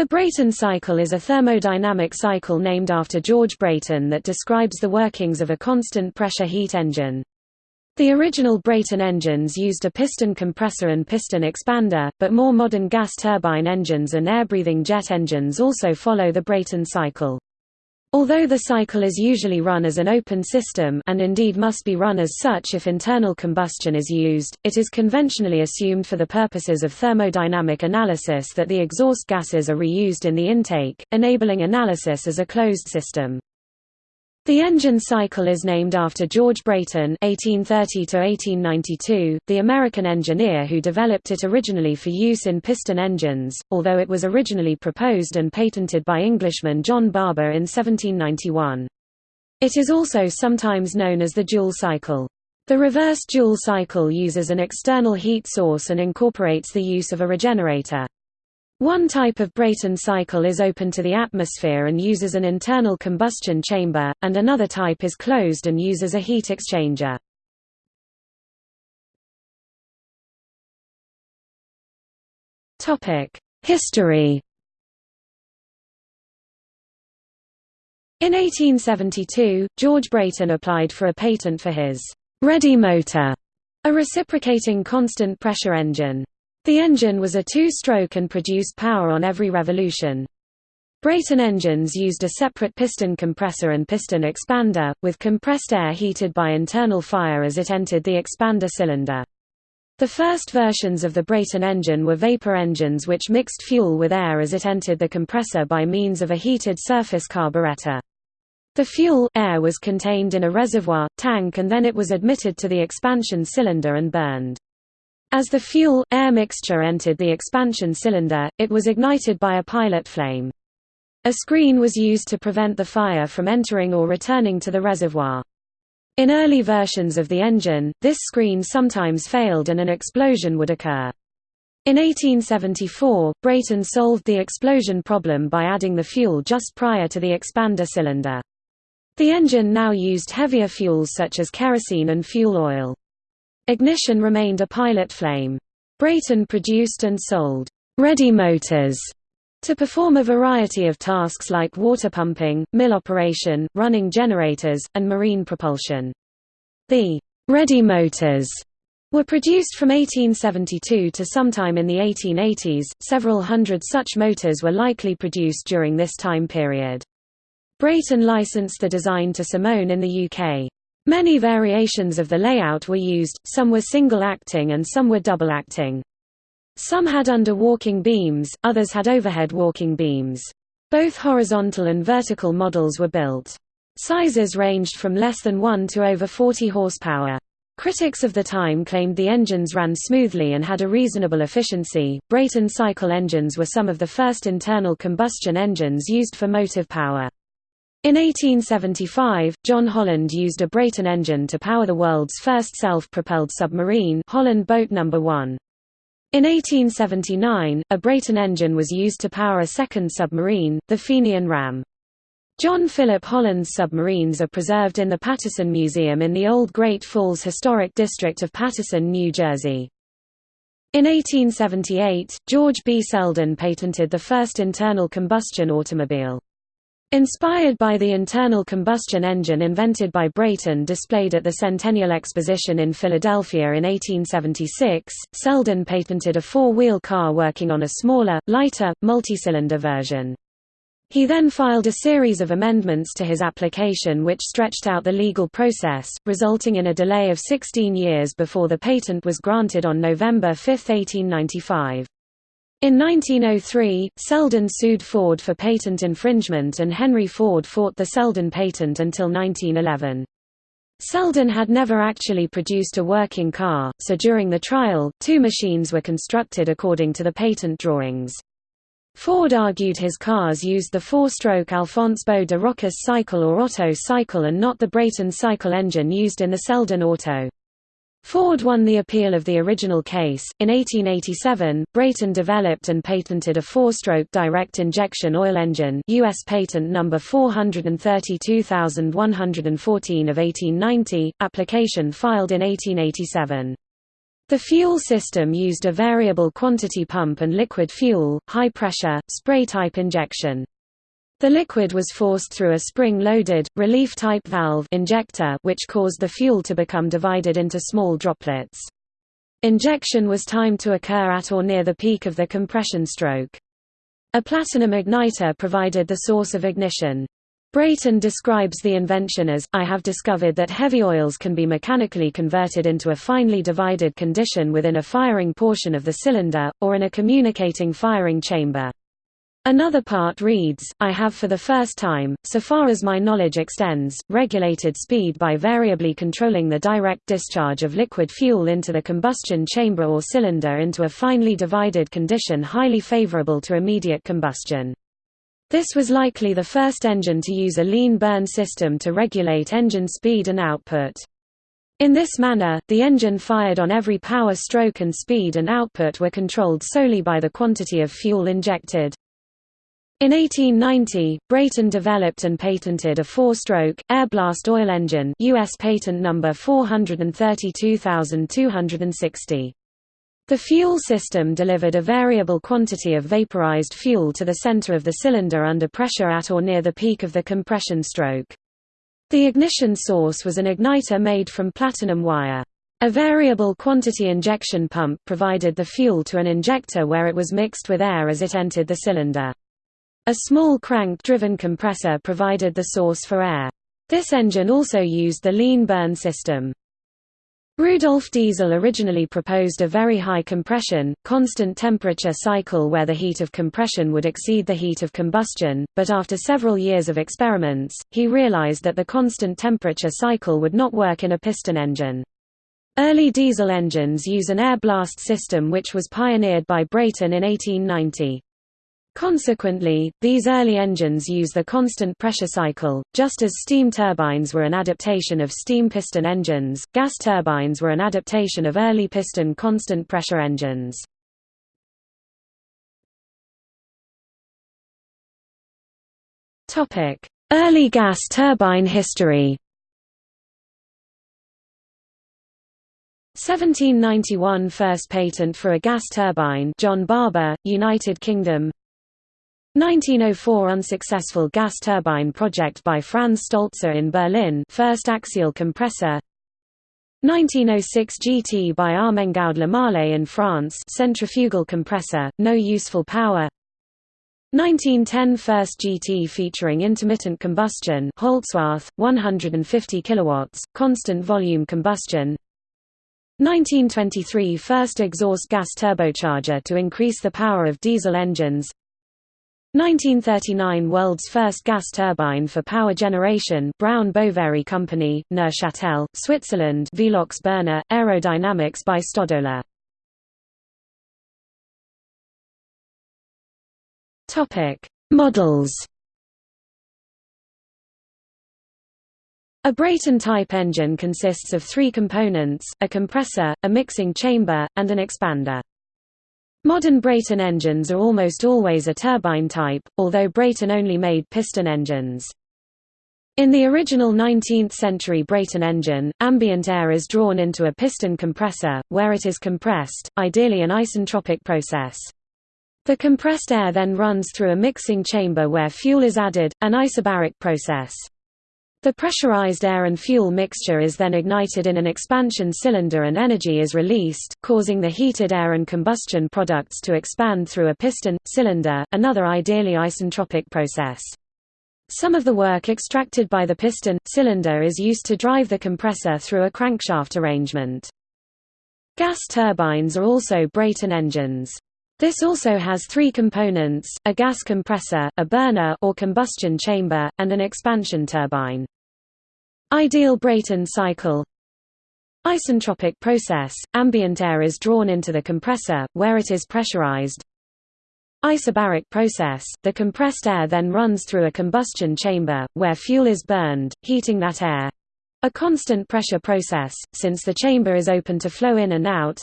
The Brayton cycle is a thermodynamic cycle named after George Brayton that describes the workings of a constant pressure heat engine. The original Brayton engines used a piston compressor and piston expander, but more modern gas turbine engines and air-breathing jet engines also follow the Brayton cycle. Although the cycle is usually run as an open system and indeed must be run as such if internal combustion is used, it is conventionally assumed for the purposes of thermodynamic analysis that the exhaust gases are reused in the intake, enabling analysis as a closed system. The engine cycle is named after George Brayton (1830–1892), the American engineer who developed it originally for use in piston engines, although it was originally proposed and patented by Englishman John Barber in 1791. It is also sometimes known as the Joule cycle. The reverse Joule cycle uses an external heat source and incorporates the use of a regenerator. One type of Brayton cycle is open to the atmosphere and uses an internal combustion chamber, and another type is closed and uses a heat exchanger. History In 1872, George Brayton applied for a patent for his «ready motor», a reciprocating constant pressure engine. The engine was a two-stroke and produced power on every revolution. Brayton engines used a separate piston compressor and piston expander, with compressed air heated by internal fire as it entered the expander cylinder. The first versions of the Brayton engine were vapor engines which mixed fuel with air as it entered the compressor by means of a heated surface carburetor. The fuel air was contained in a reservoir, tank and then it was admitted to the expansion cylinder and burned. As the fuel-air mixture entered the expansion cylinder, it was ignited by a pilot flame. A screen was used to prevent the fire from entering or returning to the reservoir. In early versions of the engine, this screen sometimes failed and an explosion would occur. In 1874, Brayton solved the explosion problem by adding the fuel just prior to the expander cylinder. The engine now used heavier fuels such as kerosene and fuel oil. Ignition remained a pilot flame. Brayton produced and sold ready motors to perform a variety of tasks like water pumping, mill operation, running generators, and marine propulsion. The ready motors were produced from 1872 to sometime in the 1880s. Several hundred such motors were likely produced during this time period. Brayton licensed the design to Simone in the UK. Many variations of the layout were used, some were single-acting and some were double-acting. Some had under-walking beams, others had overhead walking beams. Both horizontal and vertical models were built. Sizes ranged from less than 1 to over 40 horsepower. Critics of the time claimed the engines ran smoothly and had a reasonable efficiency. Brayton cycle engines were some of the first internal combustion engines used for motive power. In 1875, John Holland used a Brayton engine to power the world's first self-propelled submarine Holland Boat No. 1. In 1879, a Brayton engine was used to power a second submarine, the Fenian Ram. John Philip Holland's submarines are preserved in the Paterson Museum in the Old Great Falls Historic District of Paterson, New Jersey. In 1878, George B. Selden patented the first internal combustion automobile. Inspired by the internal combustion engine invented by Brayton displayed at the Centennial Exposition in Philadelphia in 1876, Selden patented a four-wheel car working on a smaller, lighter, multi-cylinder version. He then filed a series of amendments to his application which stretched out the legal process, resulting in a delay of 16 years before the patent was granted on November 5, 1895. In 1903, Selden sued Ford for patent infringement and Henry Ford fought the Selden patent until 1911. Selden had never actually produced a working car, so during the trial, two machines were constructed according to the patent drawings. Ford argued his cars used the four-stroke Alphonse Beau de Rochas cycle or Otto cycle and not the Brayton cycle engine used in the Selden Auto. Ford won the appeal of the original case. In 1887, Brayton developed and patented a four-stroke direct injection oil engine, US patent number 432114 of 1890, application filed in 1887. The fuel system used a variable quantity pump and liquid fuel, high pressure, spray-type injection. The liquid was forced through a spring-loaded, relief-type valve injector which caused the fuel to become divided into small droplets. Injection was timed to occur at or near the peak of the compression stroke. A platinum igniter provided the source of ignition. Brayton describes the invention as, I have discovered that heavy oils can be mechanically converted into a finely divided condition within a firing portion of the cylinder, or in a communicating firing chamber. Another part reads, I have for the first time, so far as my knowledge extends, regulated speed by variably controlling the direct discharge of liquid fuel into the combustion chamber or cylinder into a finely divided condition highly favorable to immediate combustion. This was likely the first engine to use a lean burn system to regulate engine speed and output. In this manner, the engine fired on every power stroke and speed and output were controlled solely by the quantity of fuel injected. In 1890, Brayton developed and patented a four-stroke, air-blast oil engine US patent number 432260. The fuel system delivered a variable quantity of vaporized fuel to the center of the cylinder under pressure at or near the peak of the compression stroke. The ignition source was an igniter made from platinum wire. A variable quantity injection pump provided the fuel to an injector where it was mixed with air as it entered the cylinder. A small crank-driven compressor provided the source for air. This engine also used the lean burn system. Rudolf Diesel originally proposed a very high compression, constant temperature cycle where the heat of compression would exceed the heat of combustion, but after several years of experiments, he realized that the constant temperature cycle would not work in a piston engine. Early diesel engines use an air blast system which was pioneered by Brayton in 1890. Consequently, these early engines use the constant pressure cycle, just as steam turbines were an adaptation of steam piston engines, gas turbines were an adaptation of early piston constant pressure engines. Early gas turbine history 1791 First patent for a gas turbine John Barber, United Kingdom 1904 unsuccessful gas turbine project by Franz Stolze in Berlin first axial compressor. 1906 GT by Armengaud Lemale in France centrifugal compressor, no useful power. 1910 first GT featuring intermittent combustion Holzwarth, 150 kilowatts, constant volume combustion. 1923 first exhaust gas turbocharger to increase the power of diesel engines 1939 – World's first gas turbine for power generation Brown Boveri Company, Neuchâtel, Switzerland Velox burner, aerodynamics by Stodola Models A Brayton-type engine consists of three components, a compressor, a mixing chamber, and an expander. Modern Brayton engines are almost always a turbine type, although Brayton only made piston engines. In the original 19th-century Brayton engine, ambient air is drawn into a piston compressor, where it is compressed, ideally an isentropic process. The compressed air then runs through a mixing chamber where fuel is added, an isobaric process. The pressurized air and fuel mixture is then ignited in an expansion cylinder and energy is released, causing the heated air and combustion products to expand through a piston, cylinder, another ideally isentropic process. Some of the work extracted by the piston, cylinder is used to drive the compressor through a crankshaft arrangement. Gas turbines are also Brayton engines. This also has three components, a gas compressor, a burner or combustion chamber, and an expansion turbine. Ideal Brayton cycle Isentropic process, ambient air is drawn into the compressor, where it is pressurized. Isobaric process, the compressed air then runs through a combustion chamber, where fuel is burned, heating that air. A constant pressure process, since the chamber is open to flow in and out.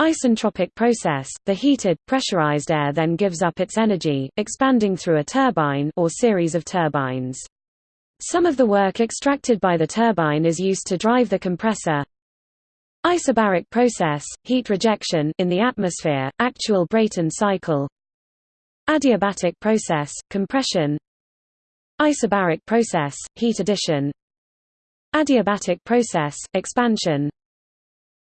Isentropic process, the heated, pressurized air then gives up its energy, expanding through a turbine or series of turbines. Some of the work extracted by the turbine is used to drive the compressor. Isobaric process, heat rejection in the atmosphere, actual Brayton cycle Adiabatic process, compression Isobaric process, heat addition Adiabatic process, expansion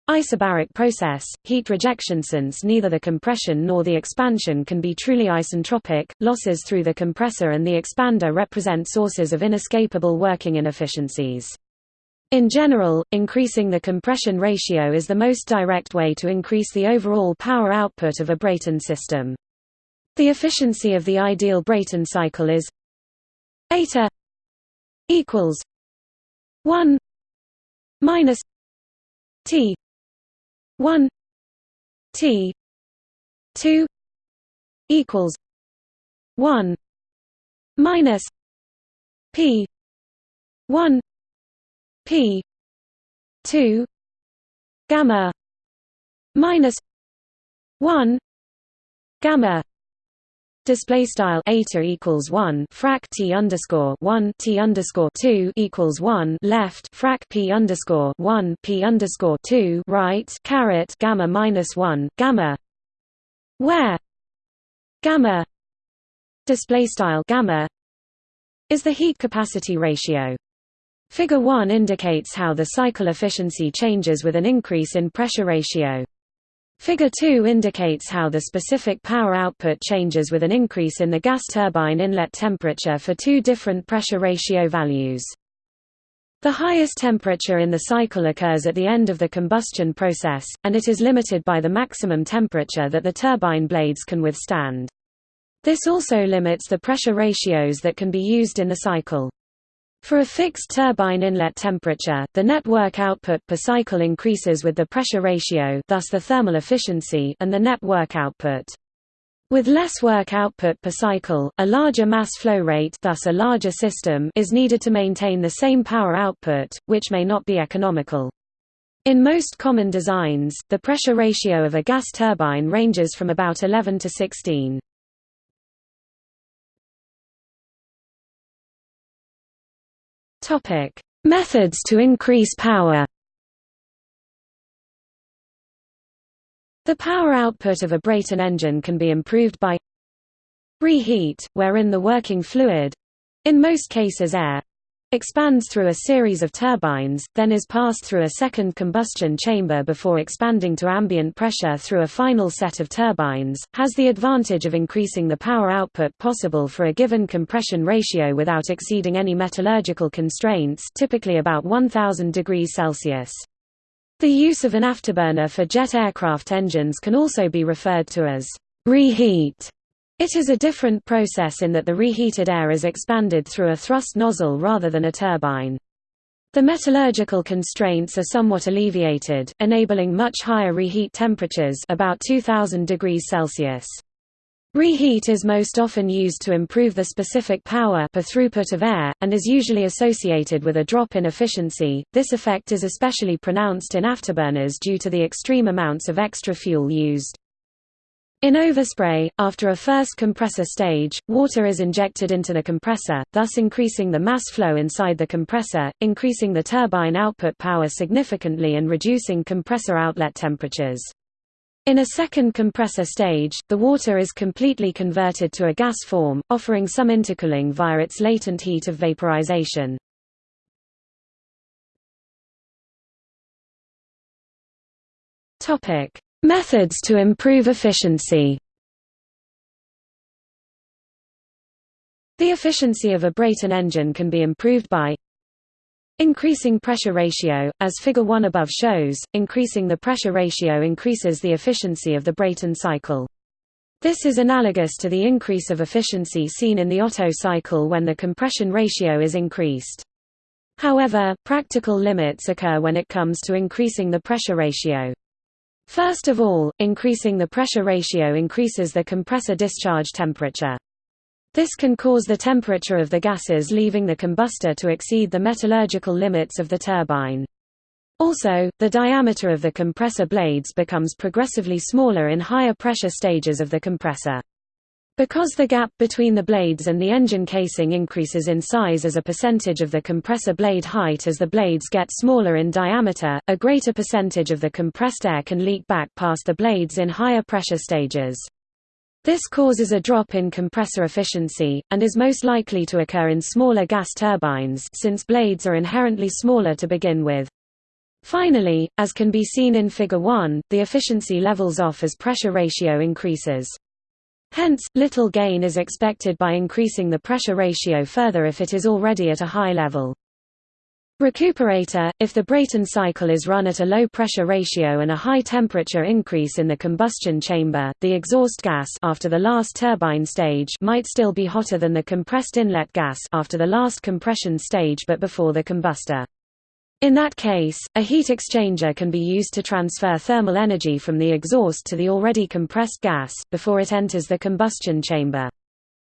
Isobaric process, heat rejection Since neither the compression nor the expansion can be truly isentropic, losses through the compressor and the expander represent sources of inescapable working inefficiencies. In general, increasing the compression ratio is the most direct way to increase the overall power output of a Brayton system. The efficiency of the ideal Brayton cycle is eta equals 1 minus t 1 t 2 equals 1 minus p 1 P two gamma minus one gamma display style eta equals 1 frac t underscore 1 t underscore 2 equals 1 left frac p underscore 1 p underscore 2 right caret gamma minus 1 gamma. Where? Gamma. Display style gamma. Is the heat capacity ratio. Figure 1 indicates how the cycle efficiency changes with an increase in pressure ratio. Figure 2 indicates how the specific power output changes with an increase in the gas turbine inlet temperature for two different pressure ratio values. The highest temperature in the cycle occurs at the end of the combustion process, and it is limited by the maximum temperature that the turbine blades can withstand. This also limits the pressure ratios that can be used in the cycle. For a fixed turbine inlet temperature, the network output per cycle increases with the pressure ratio thus the thermal efficiency and the net work output. With less work output per cycle, a larger mass flow rate thus a larger system is needed to maintain the same power output, which may not be economical. In most common designs, the pressure ratio of a gas turbine ranges from about 11 to 16. Topic: Methods to increase power. The power output of a Brayton engine can be improved by reheat, wherein the working fluid—in most cases air, expands through a series of turbines, then is passed through a second combustion chamber before expanding to ambient pressure through a final set of turbines, has the advantage of increasing the power output possible for a given compression ratio without exceeding any metallurgical constraints typically about 1000 degrees Celsius. The use of an afterburner for jet aircraft engines can also be referred to as reheat it is a different process in that the reheated air is expanded through a thrust nozzle rather than a turbine. The metallurgical constraints are somewhat alleviated, enabling much higher reheat temperatures about 2000 degrees Celsius. Reheat is most often used to improve the specific power per throughput of air, and is usually associated with a drop in efficiency. This effect is especially pronounced in afterburners due to the extreme amounts of extra fuel used. In overspray, after a first compressor stage, water is injected into the compressor, thus increasing the mass flow inside the compressor, increasing the turbine output power significantly and reducing compressor outlet temperatures. In a second compressor stage, the water is completely converted to a gas form, offering some intercooling via its latent heat of vaporization. Topic: Methods to improve efficiency The efficiency of a Brayton engine can be improved by Increasing pressure ratio, as Figure 1 above shows, increasing the pressure ratio increases the efficiency of the Brayton cycle. This is analogous to the increase of efficiency seen in the Otto cycle when the compression ratio is increased. However, practical limits occur when it comes to increasing the pressure ratio. First of all, increasing the pressure ratio increases the compressor discharge temperature. This can cause the temperature of the gases leaving the combustor to exceed the metallurgical limits of the turbine. Also, the diameter of the compressor blades becomes progressively smaller in higher pressure stages of the compressor. Because the gap between the blades and the engine casing increases in size as a percentage of the compressor blade height as the blades get smaller in diameter, a greater percentage of the compressed air can leak back past the blades in higher pressure stages. This causes a drop in compressor efficiency, and is most likely to occur in smaller gas turbines since blades are inherently smaller to begin with. Finally, as can be seen in Figure 1, the efficiency levels off as pressure ratio increases. Hence, little gain is expected by increasing the pressure ratio further if it is already at a high level. Recuperator – If the Brayton cycle is run at a low pressure ratio and a high temperature increase in the combustion chamber, the exhaust gas after the last turbine stage might still be hotter than the compressed inlet gas after the last compression stage but before the combustor. In that case, a heat exchanger can be used to transfer thermal energy from the exhaust to the already compressed gas, before it enters the combustion chamber.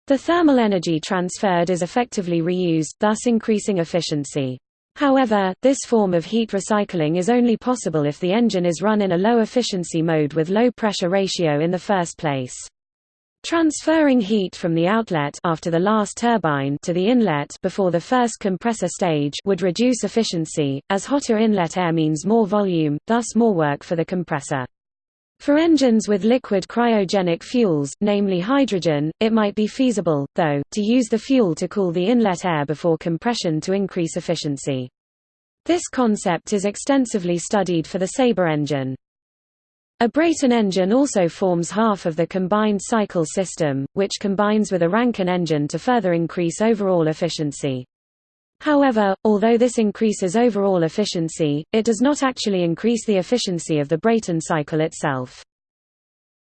The thermal energy transferred is effectively reused, thus increasing efficiency. However, this form of heat recycling is only possible if the engine is run in a low efficiency mode with low pressure ratio in the first place. Transferring heat from the outlet after the last turbine to the inlet before the first compressor stage would reduce efficiency, as hotter inlet air means more volume, thus more work for the compressor. For engines with liquid cryogenic fuels, namely hydrogen, it might be feasible, though, to use the fuel to cool the inlet air before compression to increase efficiency. This concept is extensively studied for the Sabre engine. A Brayton engine also forms half of the combined cycle system, which combines with a Rankine engine to further increase overall efficiency. However, although this increases overall efficiency, it does not actually increase the efficiency of the Brayton cycle itself.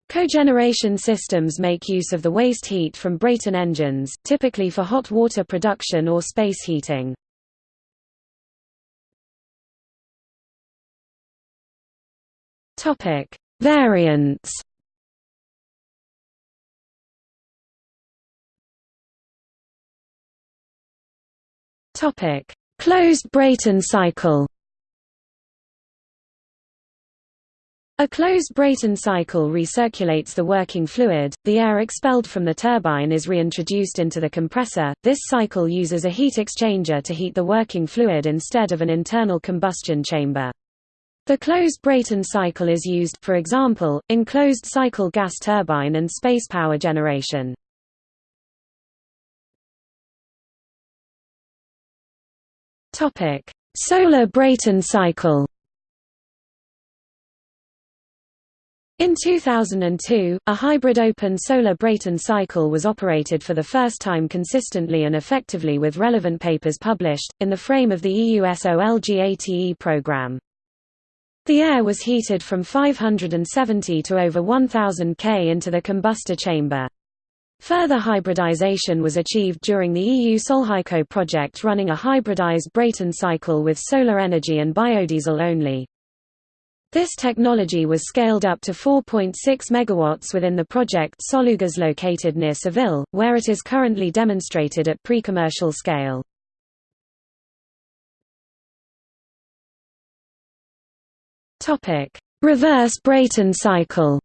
Cogeneration systems make use of the waste heat from Brayton engines, typically for hot water production or space heating. Topic: Variants Topic: Closed Brayton cycle. A closed Brayton cycle recirculates the working fluid, the air expelled from the turbine is reintroduced into the compressor. This cycle uses a heat exchanger to heat the working fluid instead of an internal combustion chamber. The closed Brayton cycle is used, for example, in closed-cycle gas turbine and space power generation. Solar Brayton cycle In 2002, a hybrid open solar Brayton cycle was operated for the first time consistently and effectively with relevant papers published, in the frame of the EU SOLGATE program. The air was heated from 570 to over 1000 K into the combustor chamber. Further hybridization was achieved during the EU Solhyco project running a hybridized Brayton cycle with solar energy and biodiesel only. This technology was scaled up to 4.6 MW within the project Solugas located near Seville, where it is currently demonstrated at pre-commercial scale. Topic: Reverse Brayton cycle.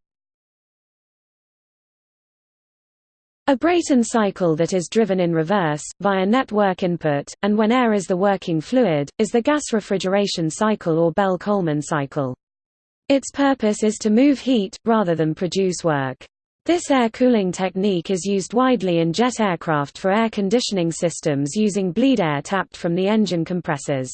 A Brayton cycle that is driven in reverse, via network input, and when air is the working fluid, is the gas refrigeration cycle or Bell-Coleman cycle. Its purpose is to move heat, rather than produce work. This air cooling technique is used widely in jet aircraft for air conditioning systems using bleed air tapped from the engine compressors.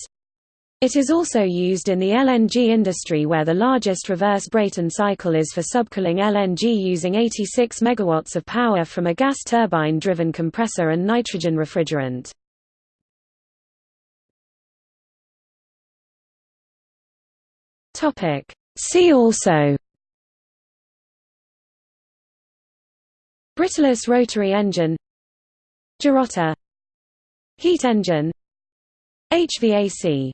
It is also used in the LNG industry where the largest reverse Brayton cycle is for subcooling LNG using 86 MW of power from a gas turbine-driven compressor and nitrogen refrigerant. See also Britalus rotary engine Girotta Heat engine HVAC